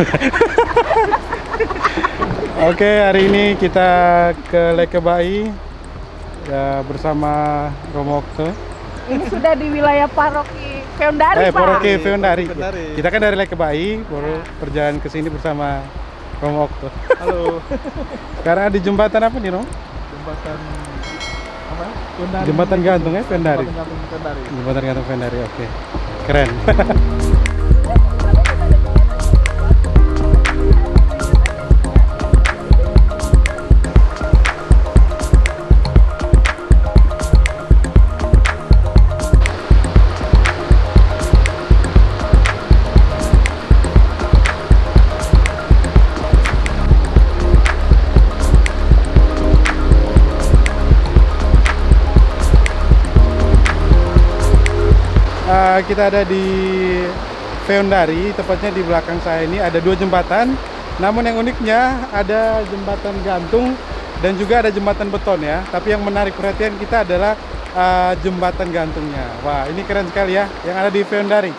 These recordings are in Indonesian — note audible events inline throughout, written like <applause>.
<laughs> Oke, hari ini kita ke Lekebai ya bersama Romo Okto. Ini sudah di wilayah paroki Feondari, Eh, Pak. Poroke Feondari. Feondari. Kita kan dari Lekebai, baru perjalanan ke sini bersama Romo Okto. Halo. <laughs> Sekarang di jembatan apa nih, Romo? Jembatan apa? Kendari. Jembatan gantung ya, Feondari. Jembatan gantung Kendari. Jembatan gantung Feondari, oke. Keren. <laughs> Kita ada di Feondari, tepatnya di belakang saya ini ada dua jembatan. Namun yang uniknya ada jembatan gantung dan juga ada jembatan beton ya. Tapi yang menarik perhatian kita adalah eh, jembatan gantungnya. Wah, ini keren sekali ya yang ada di Feondari.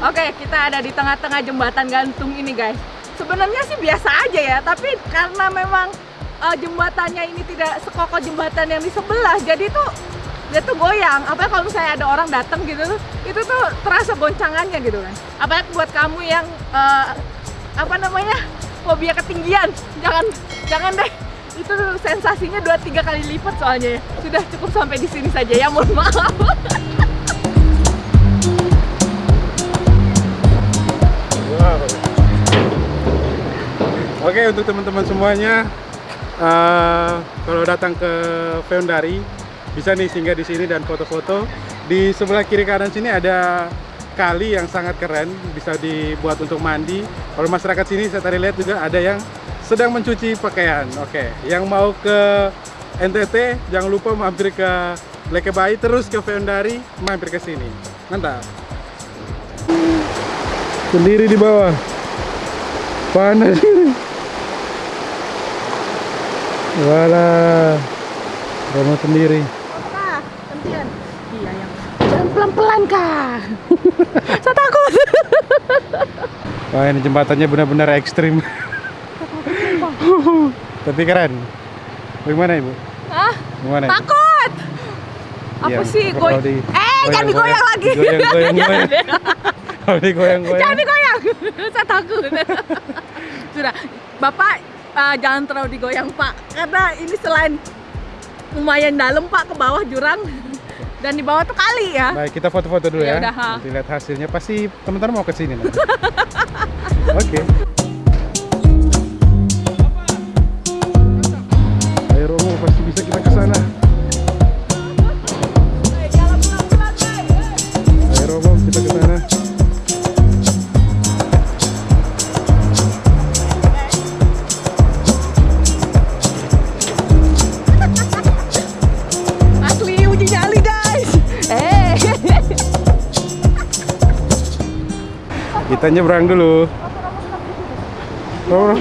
Oke, kita ada di tengah-tengah jembatan gantung ini, guys. Sebenarnya sih biasa aja ya, tapi karena memang eh, jembatannya ini tidak sekokoh jembatan yang di sebelah, jadi tuh dia tuh goyang. Apa kalau misalnya ada orang datang gitu itu tuh terasa goncangannya gitu kan. Apalagi buat kamu yang eh, apa namanya fobia ketinggian, jangan jangan deh. Itu tuh sensasinya dua tiga kali lipat soalnya ya. Sudah cukup sampai di sini saja ya, mohon maaf. <laughs> Oke untuk teman-teman semuanya, eh, kalau datang ke Feondari bisa nih singgah di sini dan foto-foto. Di sebelah kiri kanan sini ada kali yang sangat keren, bisa dibuat untuk mandi. Kalau masyarakat sini saya tadi lihat juga ada yang sedang mencuci pakaian. Oke, yang mau ke NTT jangan lupa mampir ke Lekebai terus ke Feondari mampir ke sini. Mantap. Sendiri di bawah. Panas ini. Walah. Romo sendiri. Iya pelan-pelan kak. <laughs> Saya takut. <laughs> Wah ini jembatannya benar-benar ekstrim. <laughs> Tapi keren. Bagaimana ibu? Hah? Bagaimana? Ibu? Takut. Apa Iya, sih apa goy? kalau di- Eh, jangan digoyang lagi. Digoyang-goyang. Jangan deh. Kalau digoyang-goyang. Jangan digoyang. <laughs> Saya takut. <laughs> Sudah, Bapak uh, jangan terlalu digoyang Pak, karena ini selain lumayan dalam Pak ke bawah jurang <laughs> dan di bawah tuh kali ya. Baik, kita foto-foto dulu Ya ya. udah, ha. Nanti lihat hasilnya. Pasti teman-teman mau ke sini nanti. Oke. Ayo Romo, pasti bisa kita ke sana. Kita nyebrang dulu. Oh.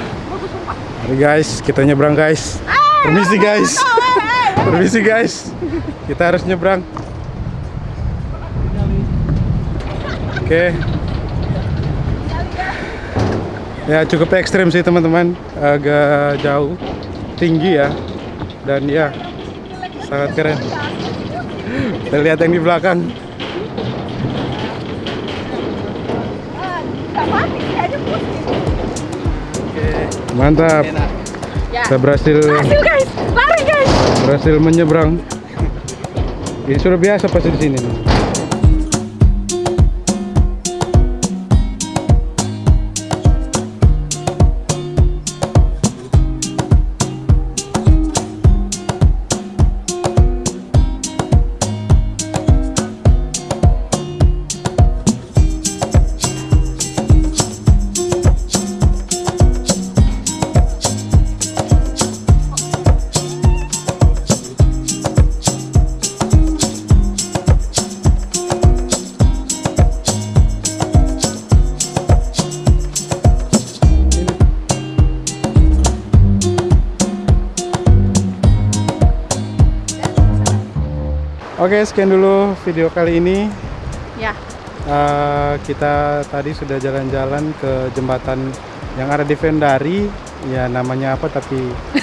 Mari guys, kita nyebrang guys. Permisi guys. Permisi guys. Kita harus nyebrang. Oke. Ya cukup ekstrim sih teman-teman. Agak jauh, tinggi ya. Dan ya sangat keren. Kita lihat yang di belakang. Mantap. Ya. Kita berhasil Hasil guys, lari guys. berhasil menyeberang. Ini sudah biasa pasti di sini. Oke, sekian dulu video kali ini. Ya, Eh, kita tadi sudah jalan-jalan ke jembatan yang ada di Vendari. Ya namanya apa tapi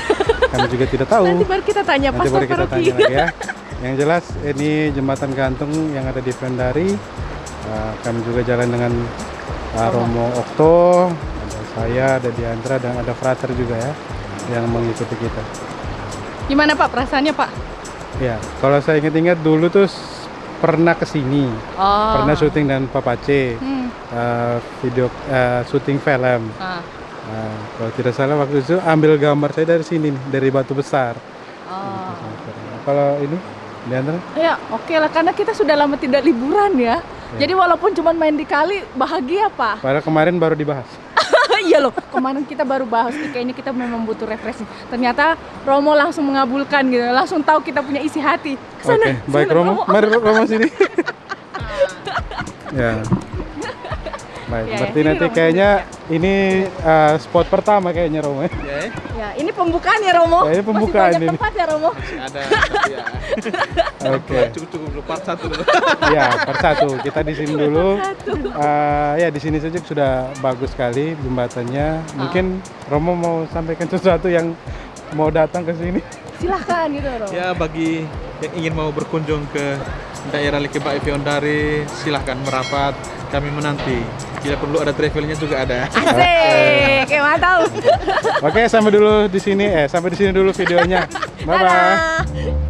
<laughs> kami juga tidak tahu. nanti baru kita tanya Nanti baru kita tanya lagi ya. <laughs> Yang jelas ini jembatan gantung yang ada di Vendari. Eh, kami juga jalan dengan uh, Romo Okto, ada saya, ada Diandra dan ada Frater juga ya yang mengikuti kita. Gimana Pak perasaannya Pak? Ya, kalau saya ingat-ingat dulu tuh pernah ke sini, Oh. pernah syuting dan Papace, Hmm. uh, video uh, syuting film. ah. Nah, kalau tidak salah waktu itu ambil gambar saya dari sini nih, dari batu besar. Oh. Kalau ini, Diandra? Ya, oke lah karena kita sudah lama tidak liburan ya. Jadi walaupun cuma main di kali bahagia Pak. Padahal kemarin baru dibahas. Iya loh, kemarin kita baru bahas nih, kayaknya kita memang butuh refreshing. Ternyata Romo langsung mengabulkan gitu, langsung tahu kita punya isi hati. Oke, Ke sana, baik ke sana, Romo. Mari Romo sini. <laughs> ya. Baik, Ya, berarti ini nanti Romo kayaknya ini uh, spot pertama kayaknya Romo ya. Ya, ini pembukaan ya Romo. Ya, ini pembukaan Masih banyak ini. tempat ya Romo. ada <laughs> ya Oke. cukup cukup dulu part satu dulu Ya, per satu. Kita di sini dulu. Eh, ya, di sini saja sudah bagus sekali jembatannya. Mungkin Romo mau sampaikan sesuatu yang mau datang ke sini. Silahkan gitu Romo. ya bagi yang ingin mau berkunjung ke daerah Likebak Fiondari silahkan merapat kami menanti tidak perlu ada travelnya juga ada Asik, kayak mantap. Oke, sampai dulu di sini. Eh, sampai di sini dulu videonya. <laughs> Bye bye. Dadah.